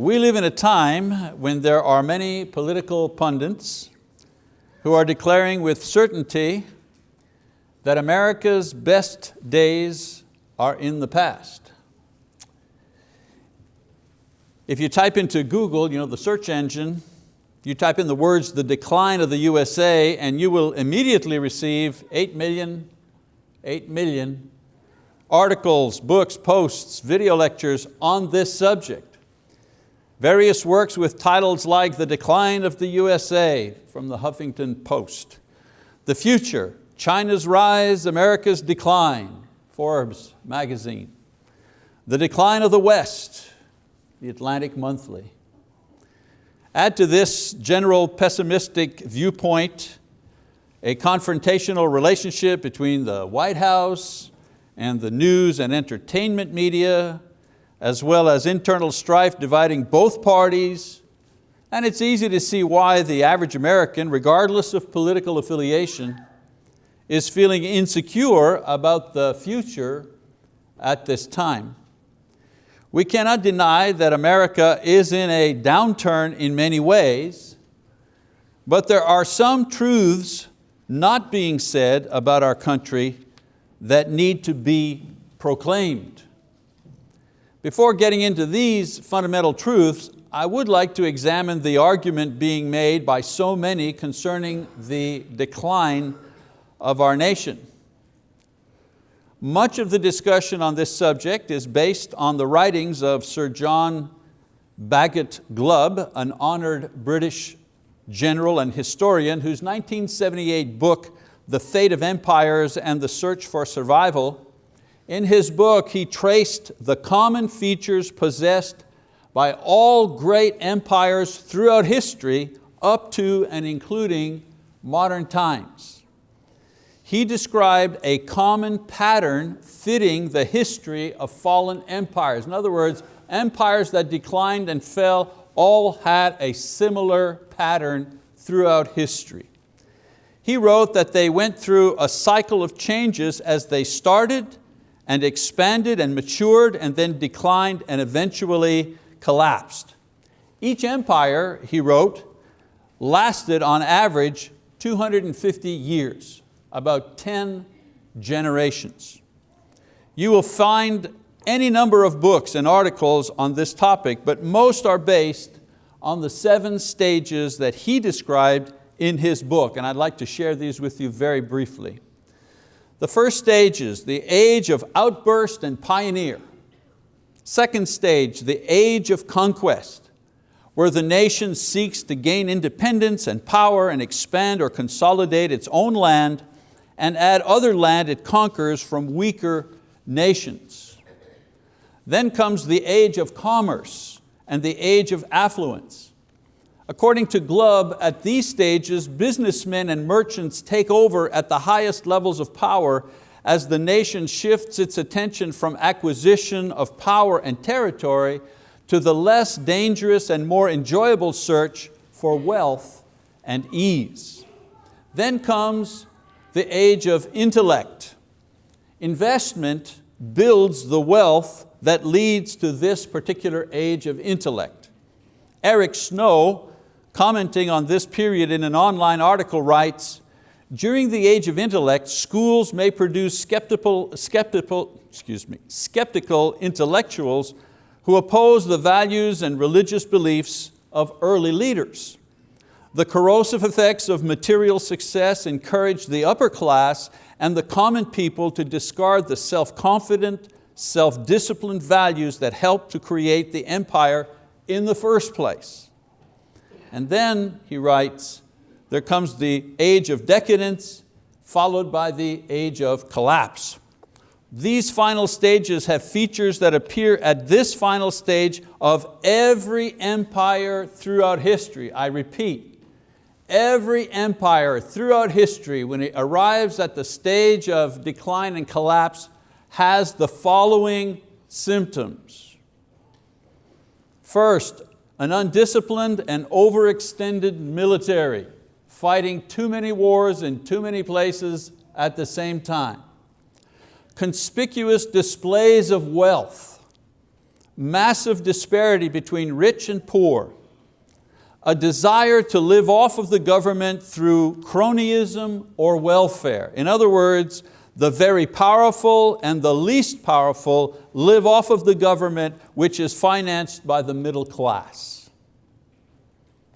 we live in a time when there are many political pundits who are declaring with certainty that America's best days are in the past. If you type into Google, you know, the search engine, you type in the words, the decline of the USA, and you will immediately receive 8 million, 8 million articles, books, posts, video lectures on this subject. Various works with titles like The Decline of the USA from the Huffington Post, The Future, China's Rise, America's Decline, Forbes magazine, The Decline of the West, the Atlantic Monthly. Add to this general pessimistic viewpoint a confrontational relationship between the White House and the news and entertainment media, as well as internal strife dividing both parties, and it's easy to see why the average American, regardless of political affiliation, is feeling insecure about the future at this time. We cannot deny that America is in a downturn in many ways, but there are some truths not being said about our country that need to be proclaimed. Before getting into these fundamental truths, I would like to examine the argument being made by so many concerning the decline of our nation. Much of the discussion on this subject is based on the writings of Sir John Bagot Glubb, an honored British general and historian whose 1978 book, The Fate of Empires and the Search for Survival, in his book he traced the common features possessed by all great empires throughout history up to and including modern times. He described a common pattern fitting the history of fallen empires. In other words, empires that declined and fell all had a similar pattern throughout history. He wrote that they went through a cycle of changes as they started and expanded and matured and then declined and eventually collapsed. Each empire, he wrote, lasted on average 250 years, about 10 generations. You will find any number of books and articles on this topic, but most are based on the seven stages that he described in his book, and I'd like to share these with you very briefly. The first stage is the age of outburst and pioneer. Second stage, the age of conquest, where the nation seeks to gain independence and power and expand or consolidate its own land and add other land it conquers from weaker nations. Then comes the age of commerce and the age of affluence. According to Glubb, at these stages, businessmen and merchants take over at the highest levels of power as the nation shifts its attention from acquisition of power and territory to the less dangerous and more enjoyable search for wealth and ease. Then comes the age of intellect. Investment builds the wealth that leads to this particular age of intellect. Eric Snow, commenting on this period in an online article writes, during the age of intellect, schools may produce skeptical, skeptical, excuse me, skeptical intellectuals who oppose the values and religious beliefs of early leaders. The corrosive effects of material success encourage the upper class and the common people to discard the self-confident, self-disciplined values that helped to create the empire in the first place. And then, he writes, there comes the age of decadence, followed by the age of collapse. These final stages have features that appear at this final stage of every empire throughout history. I repeat, every empire throughout history, when it arrives at the stage of decline and collapse, has the following symptoms. First, an undisciplined and overextended military fighting too many wars in too many places at the same time. Conspicuous displays of wealth, massive disparity between rich and poor, a desire to live off of the government through cronyism or welfare. In other words, the very powerful and the least powerful live off of the government which is financed by the middle class.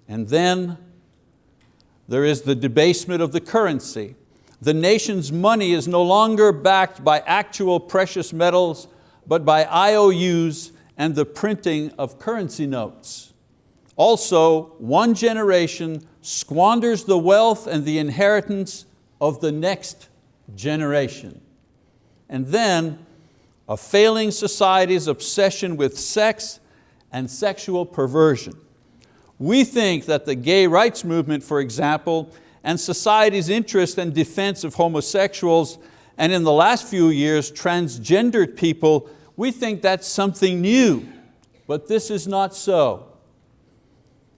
And then there is the debasement of the currency. The nation's money is no longer backed by actual precious metals, but by IOUs and the printing of currency notes. Also, one generation squanders the wealth and the inheritance of the next generation. And then a failing society's obsession with sex and sexual perversion. We think that the gay rights movement, for example, and society's interest and defense of homosexuals, and in the last few years, transgendered people, we think that's something new, but this is not so.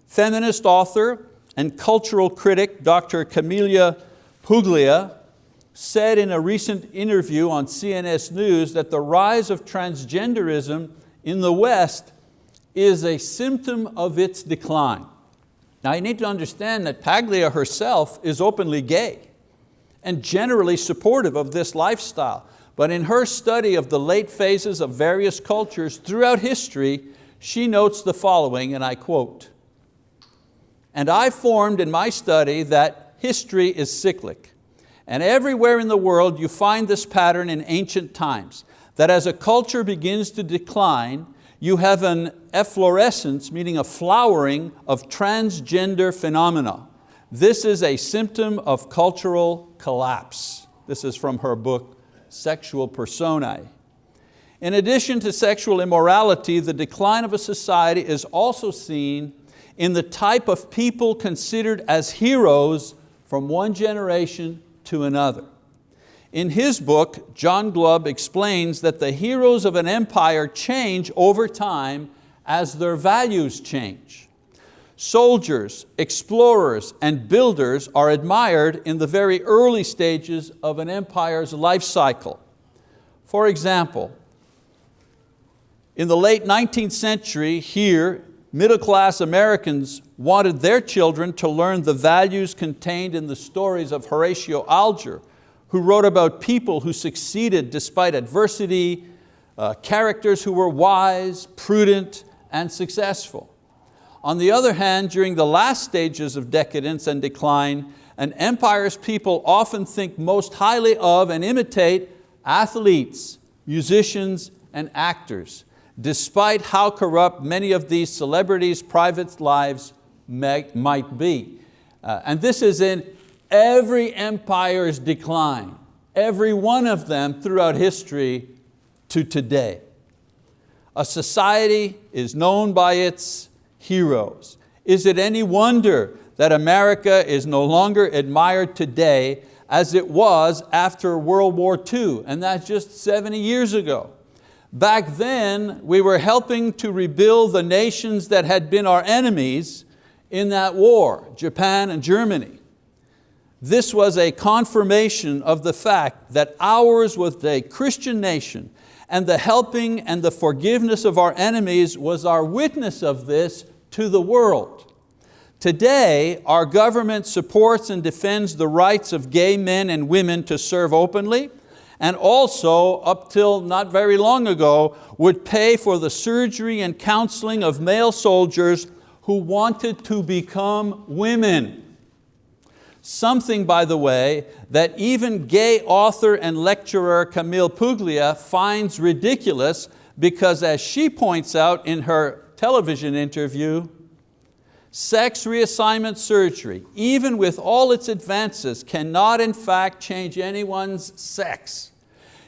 Feminist author and cultural critic, Dr. Camilla Paglia, said in a recent interview on CNS News that the rise of transgenderism in the West is a symptom of its decline. Now you need to understand that Paglia herself is openly gay and generally supportive of this lifestyle. But in her study of the late phases of various cultures throughout history, she notes the following, and I quote, and I formed in my study that history is cyclic. And everywhere in the world you find this pattern in ancient times, that as a culture begins to decline, you have an efflorescence, meaning a flowering of transgender phenomena. This is a symptom of cultural collapse. This is from her book, Sexual Personae. In addition to sexual immorality, the decline of a society is also seen in the type of people considered as heroes from one generation to another. In his book, John Glubb explains that the heroes of an empire change over time as their values change. Soldiers, explorers, and builders are admired in the very early stages of an empire's life cycle. For example, in the late 19th century here, middle-class Americans wanted their children to learn the values contained in the stories of Horatio Alger, who wrote about people who succeeded despite adversity, uh, characters who were wise, prudent, and successful. On the other hand, during the last stages of decadence and decline, an empire's people often think most highly of and imitate athletes, musicians, and actors, despite how corrupt many of these celebrities' private lives may, might be. Uh, and this is in every empire's decline, every one of them throughout history to today. A society is known by its heroes. Is it any wonder that America is no longer admired today as it was after World War II, and that's just 70 years ago. Back then, we were helping to rebuild the nations that had been our enemies in that war, Japan and Germany. This was a confirmation of the fact that ours was a Christian nation and the helping and the forgiveness of our enemies was our witness of this to the world. Today, our government supports and defends the rights of gay men and women to serve openly, and also, up till not very long ago, would pay for the surgery and counseling of male soldiers who wanted to become women. Something, by the way, that even gay author and lecturer Camille Paglia finds ridiculous because as she points out in her television interview, sex reassignment surgery, even with all its advances, cannot in fact change anyone's sex.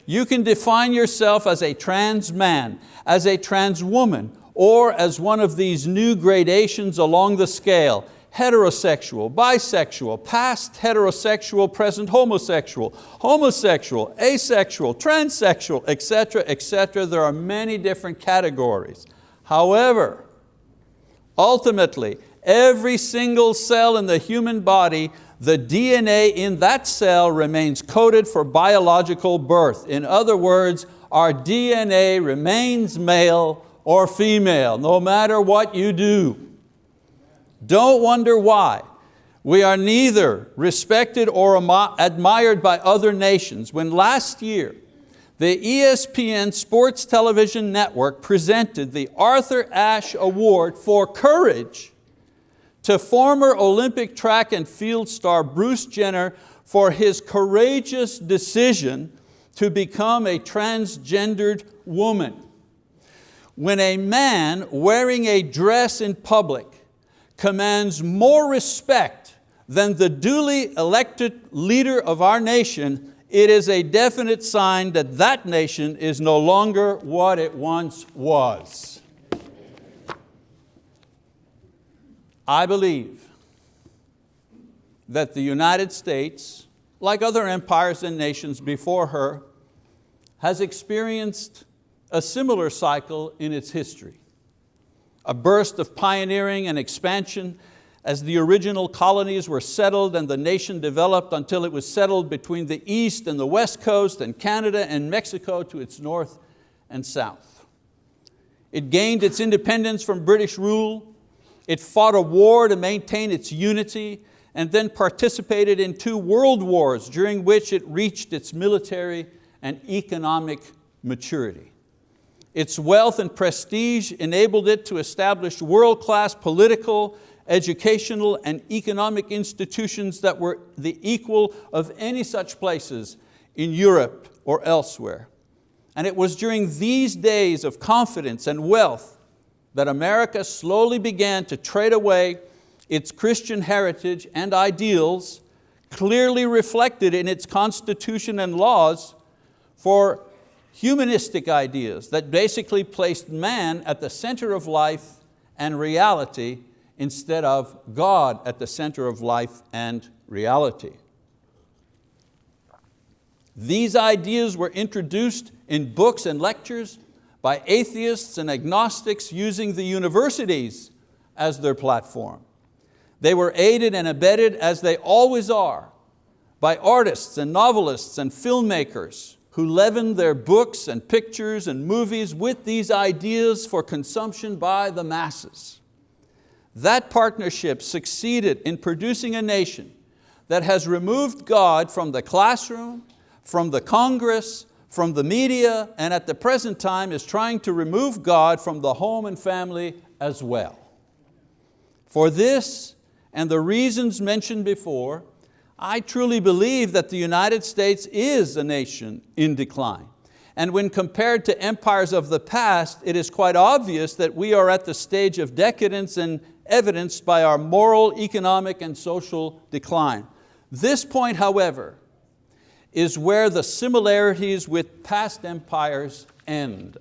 You can define yourself as a trans man, as a trans woman, or as one of these new gradations along the scale, heterosexual, bisexual, past heterosexual, present homosexual, homosexual, asexual, transsexual, etc., etc. There are many different categories. However, ultimately, every single cell in the human body the DNA in that cell remains coded for biological birth. In other words, our DNA remains male or female, no matter what you do. Don't wonder why. We are neither respected or admired by other nations. When last year, the ESPN Sports Television Network presented the Arthur Ashe Award for Courage to former Olympic track and field star Bruce Jenner for his courageous decision to become a transgendered woman. When a man wearing a dress in public commands more respect than the duly elected leader of our nation, it is a definite sign that that nation is no longer what it once was. I believe that the United States, like other empires and nations before her, has experienced a similar cycle in its history. A burst of pioneering and expansion as the original colonies were settled and the nation developed until it was settled between the east and the west coast and Canada and Mexico to its north and south. It gained its independence from British rule, it fought a war to maintain its unity and then participated in two world wars during which it reached its military and economic maturity. Its wealth and prestige enabled it to establish world-class political educational and economic institutions that were the equal of any such places in Europe or elsewhere. And it was during these days of confidence and wealth that America slowly began to trade away its Christian heritage and ideals clearly reflected in its constitution and laws for humanistic ideas that basically placed man at the center of life and reality instead of God at the center of life and reality. These ideas were introduced in books and lectures by atheists and agnostics using the universities as their platform. They were aided and abetted, as they always are, by artists and novelists and filmmakers who leavened their books and pictures and movies with these ideas for consumption by the masses. That partnership succeeded in producing a nation that has removed God from the classroom, from the Congress, from the media, and at the present time is trying to remove God from the home and family as well. For this and the reasons mentioned before, I truly believe that the United States is a nation in decline. And when compared to empires of the past, it is quite obvious that we are at the stage of decadence and evidenced by our moral, economic, and social decline. This point, however, is where the similarities with past empires end.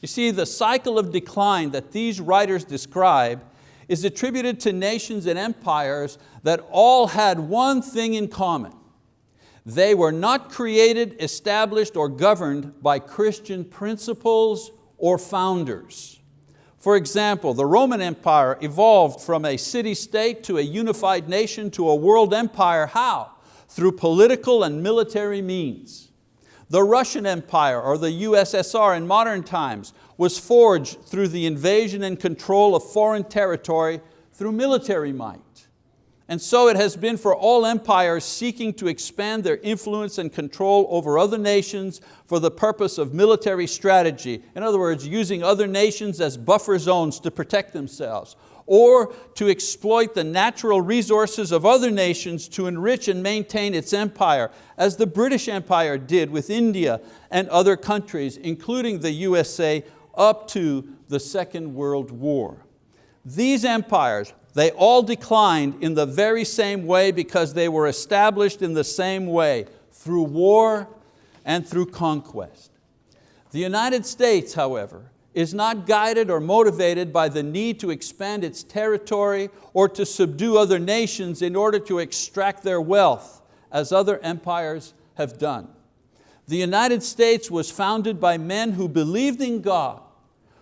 You see, the cycle of decline that these writers describe is attributed to nations and empires that all had one thing in common. They were not created, established, or governed by Christian principles or founders. For example, the Roman Empire evolved from a city-state to a unified nation to a world empire. How? Through political and military means. The Russian Empire, or the USSR in modern times, was forged through the invasion and control of foreign territory through military might. And so it has been for all empires seeking to expand their influence and control over other nations for the purpose of military strategy. In other words, using other nations as buffer zones to protect themselves or to exploit the natural resources of other nations to enrich and maintain its empire, as the British Empire did with India and other countries, including the USA, up to the Second World War. These empires they all declined in the very same way because they were established in the same way, through war and through conquest. The United States, however, is not guided or motivated by the need to expand its territory or to subdue other nations in order to extract their wealth, as other empires have done. The United States was founded by men who believed in God,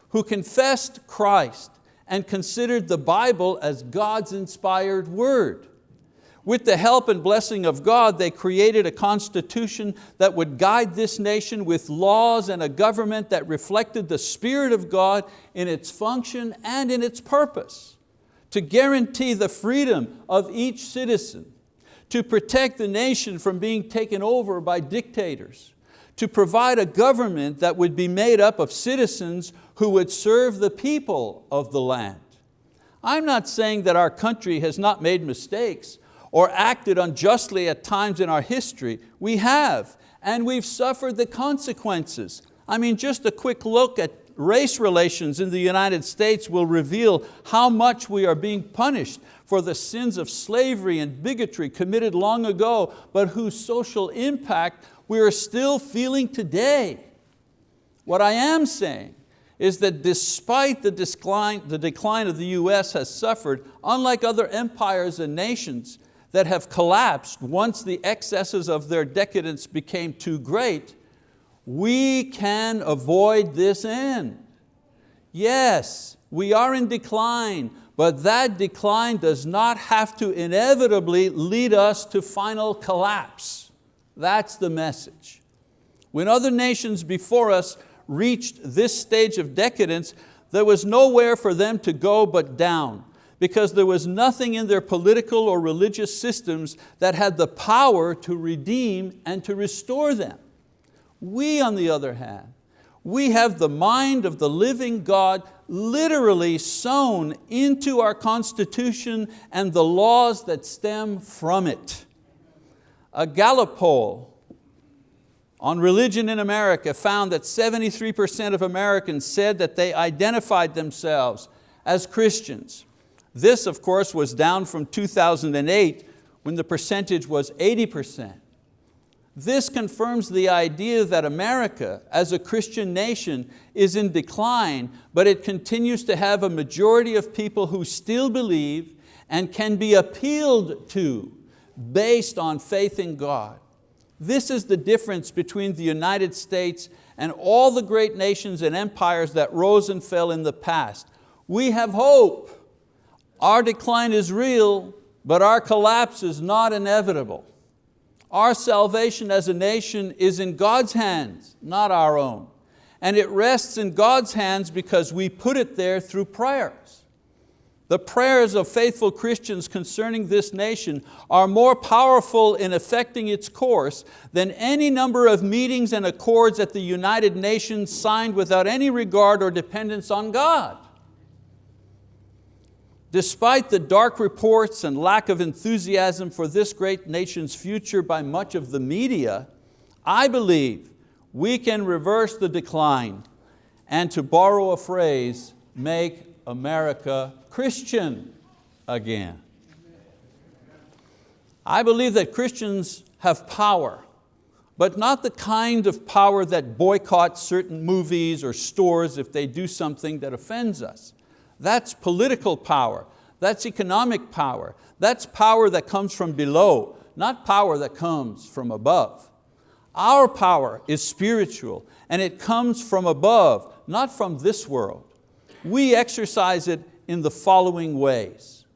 who confessed Christ, and considered the Bible as God's inspired word. With the help and blessing of God, they created a constitution that would guide this nation with laws and a government that reflected the Spirit of God in its function and in its purpose, to guarantee the freedom of each citizen, to protect the nation from being taken over by dictators, to provide a government that would be made up of citizens who would serve the people of the land. I'm not saying that our country has not made mistakes or acted unjustly at times in our history. We have, and we've suffered the consequences. I mean, just a quick look at race relations in the United States will reveal how much we are being punished for the sins of slavery and bigotry committed long ago, but whose social impact we are still feeling today. What I am saying is that despite the decline, the decline of the US has suffered, unlike other empires and nations that have collapsed once the excesses of their decadence became too great, we can avoid this end. Yes, we are in decline, but that decline does not have to inevitably lead us to final collapse. That's the message. When other nations before us reached this stage of decadence, there was nowhere for them to go but down because there was nothing in their political or religious systems that had the power to redeem and to restore them. We, on the other hand, we have the mind of the living God literally sown into our Constitution and the laws that stem from it. A Gallup poll on religion in America found that 73% of Americans said that they identified themselves as Christians. This, of course, was down from 2008 when the percentage was 80%. This confirms the idea that America, as a Christian nation, is in decline, but it continues to have a majority of people who still believe and can be appealed to based on faith in God. This is the difference between the United States and all the great nations and empires that rose and fell in the past. We have hope. Our decline is real, but our collapse is not inevitable. Our salvation as a nation is in God's hands, not our own. And it rests in God's hands because we put it there through prayers. The prayers of faithful Christians concerning this nation are more powerful in affecting its course than any number of meetings and accords at the United Nations signed without any regard or dependence on God. Despite the dark reports and lack of enthusiasm for this great nation's future by much of the media, I believe we can reverse the decline and to borrow a phrase, make America Christian again. I believe that Christians have power, but not the kind of power that boycotts certain movies or stores if they do something that offends us. That's political power, that's economic power, that's power that comes from below, not power that comes from above. Our power is spiritual and it comes from above, not from this world. We exercise it in the following ways.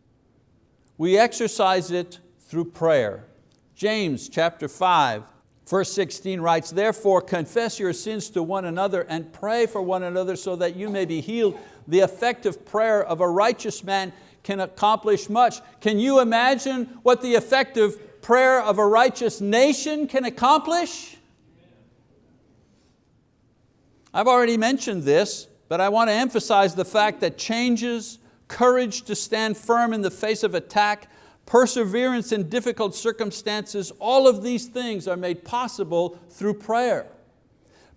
We exercise it through prayer. James chapter 5, verse 16 writes, Therefore confess your sins to one another and pray for one another so that you may be healed. The effective prayer of a righteous man can accomplish much. Can you imagine what the effective prayer of a righteous nation can accomplish? I've already mentioned this, but I want to emphasize the fact that changes, courage to stand firm in the face of attack, perseverance in difficult circumstances, all of these things are made possible through prayer.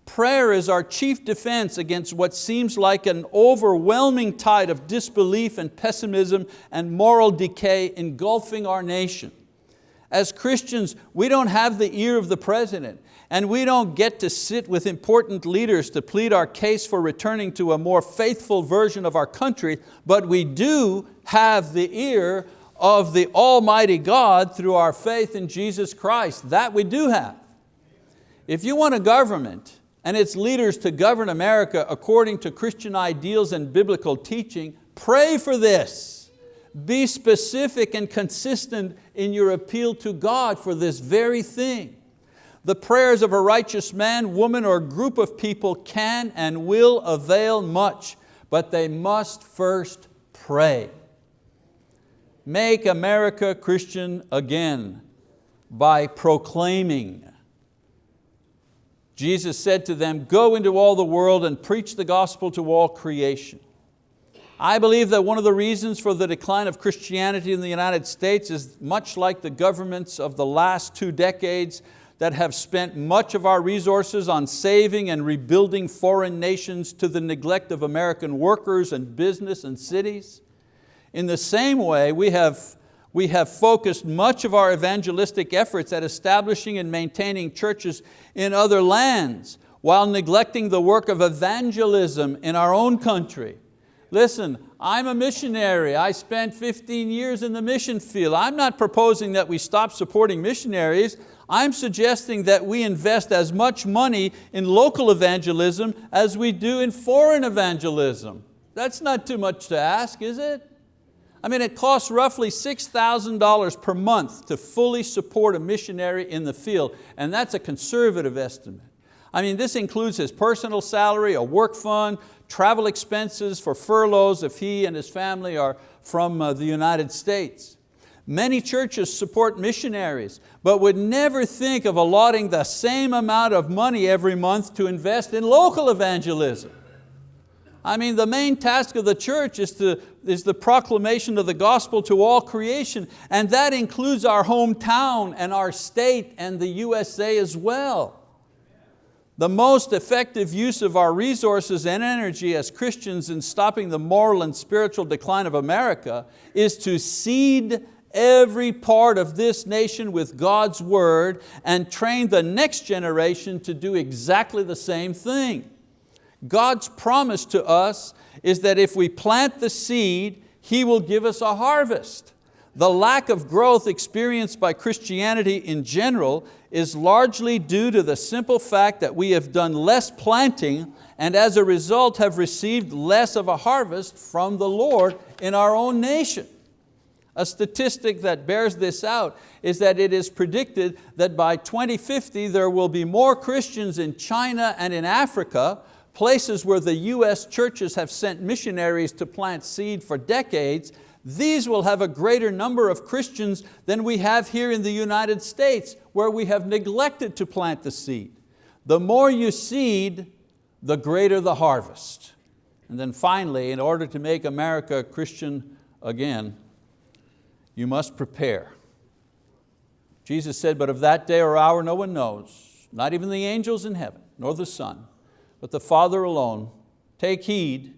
Prayer is our chief defense against what seems like an overwhelming tide of disbelief and pessimism and moral decay engulfing our nation. As Christians, we don't have the ear of the president and we don't get to sit with important leaders to plead our case for returning to a more faithful version of our country, but we do have the ear of the Almighty God through our faith in Jesus Christ. That we do have. If you want a government and its leaders to govern America according to Christian ideals and biblical teaching, pray for this. be specific and consistent in your appeal to God for this very thing. The prayers of a righteous man, woman, or group of people can and will avail much, but they must first pray. Make America Christian again by proclaiming. Jesus said to them, go into all the world and preach the gospel to all creation. I believe that one of the reasons for the decline of Christianity in the United States is much like the governments of the last two decades that have spent much of our resources on saving and rebuilding foreign nations to the neglect of American workers and business and cities. In the same way, we have, we have focused much of our evangelistic efforts at establishing and maintaining churches in other lands while neglecting the work of evangelism in our own country. Listen, I'm a missionary. I spent 15 years in the mission field. I'm not proposing that we stop supporting missionaries. I'm suggesting that we invest as much money in local evangelism as we do in foreign evangelism. That's not too much to ask, is it? I mean, it costs roughly $6,000 per month to fully support a missionary in the field, and that's a conservative estimate. I mean, this includes his personal salary, a work fund, travel expenses for furloughs if he and his family are from uh, the United States. Many churches support missionaries, but would never think of allotting the same amount of money every month to invest in local evangelism. I mean, the main task of the church is, to, is the proclamation of the gospel to all creation, and that includes our hometown and our state and the USA as well. The most effective use of our resources and energy as Christians in stopping the moral and spiritual decline of America is to seed every part of this nation with God's word and train the next generation to do exactly the same thing. God's promise to us is that if we plant the seed, He will give us a harvest. The lack of growth experienced by Christianity in general is largely due to the simple fact that we have done less planting and as a result have received less of a harvest from the Lord in our own nation. A statistic that bears this out is that it is predicted that by 2050 there will be more Christians in China and in Africa places where the US churches have sent missionaries to plant seed for decades, these will have a greater number of Christians than we have here in the United States where we have neglected to plant the seed. The more you seed, the greater the harvest. And then finally, in order to make America Christian again, you must prepare. Jesus said, but of that day or hour no one knows, not even the angels in heaven, nor the Son, but the Father alone. Take heed,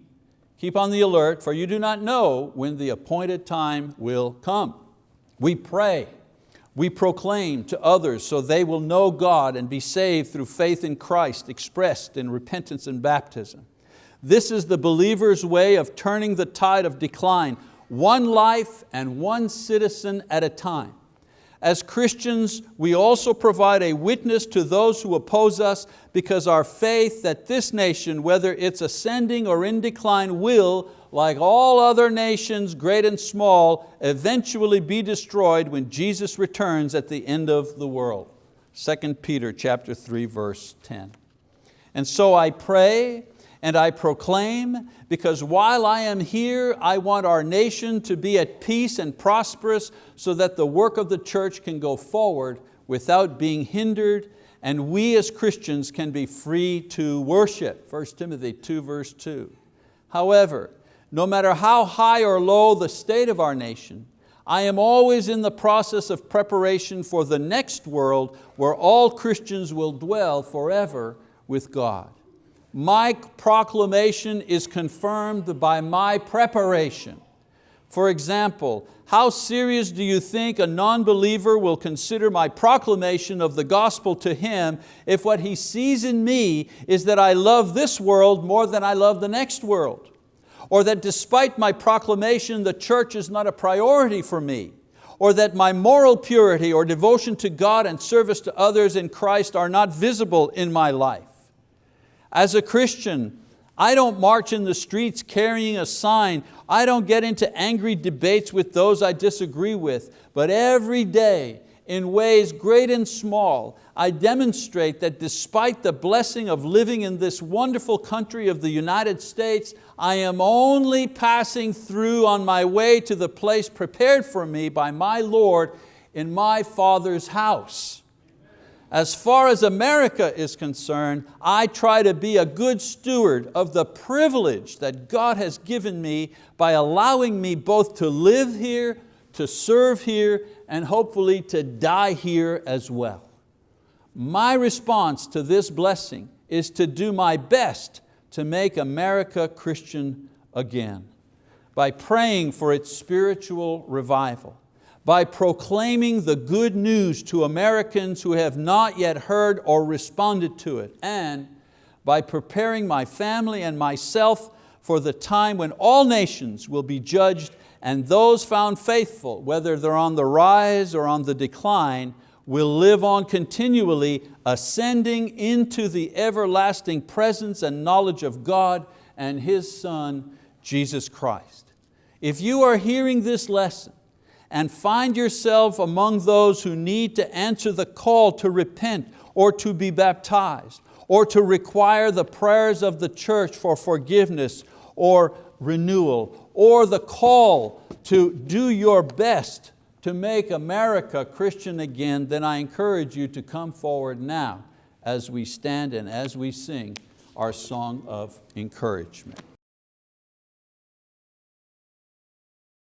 keep on the alert, for you do not know when the appointed time will come. We pray, we proclaim to others so they will know God and be saved through faith in Christ expressed in repentance and baptism. This is the believer's way of turning the tide of decline one life and one citizen at a time. As Christians, we also provide a witness to those who oppose us because our faith that this nation, whether it's ascending or in decline, will, like all other nations, great and small, eventually be destroyed when Jesus returns at the end of the world. 2 Peter chapter 3, verse 10. And so I pray and I proclaim, because while I am here, I want our nation to be at peace and prosperous so that the work of the church can go forward without being hindered and we as Christians can be free to worship. 1 Timothy 2 verse 2. However, no matter how high or low the state of our nation, I am always in the process of preparation for the next world where all Christians will dwell forever with God my proclamation is confirmed by my preparation. For example, how serious do you think a non-believer will consider my proclamation of the gospel to him if what he sees in me is that I love this world more than I love the next world? Or that despite my proclamation, the church is not a priority for me? Or that my moral purity or devotion to God and service to others in Christ are not visible in my life? As a Christian, I don't march in the streets carrying a sign. I don't get into angry debates with those I disagree with. But every day, in ways great and small, I demonstrate that despite the blessing of living in this wonderful country of the United States, I am only passing through on my way to the place prepared for me by my Lord in my Father's house. As far as America is concerned, I try to be a good steward of the privilege that God has given me by allowing me both to live here, to serve here, and hopefully to die here as well. My response to this blessing is to do my best to make America Christian again by praying for its spiritual revival by proclaiming the good news to Americans who have not yet heard or responded to it, and by preparing my family and myself for the time when all nations will be judged and those found faithful, whether they're on the rise or on the decline, will live on continually, ascending into the everlasting presence and knowledge of God and His Son, Jesus Christ. If you are hearing this lesson and find yourself among those who need to answer the call to repent or to be baptized or to require the prayers of the church for forgiveness or renewal or the call to do your best to make America Christian again, then I encourage you to come forward now as we stand and as we sing our song of encouragement.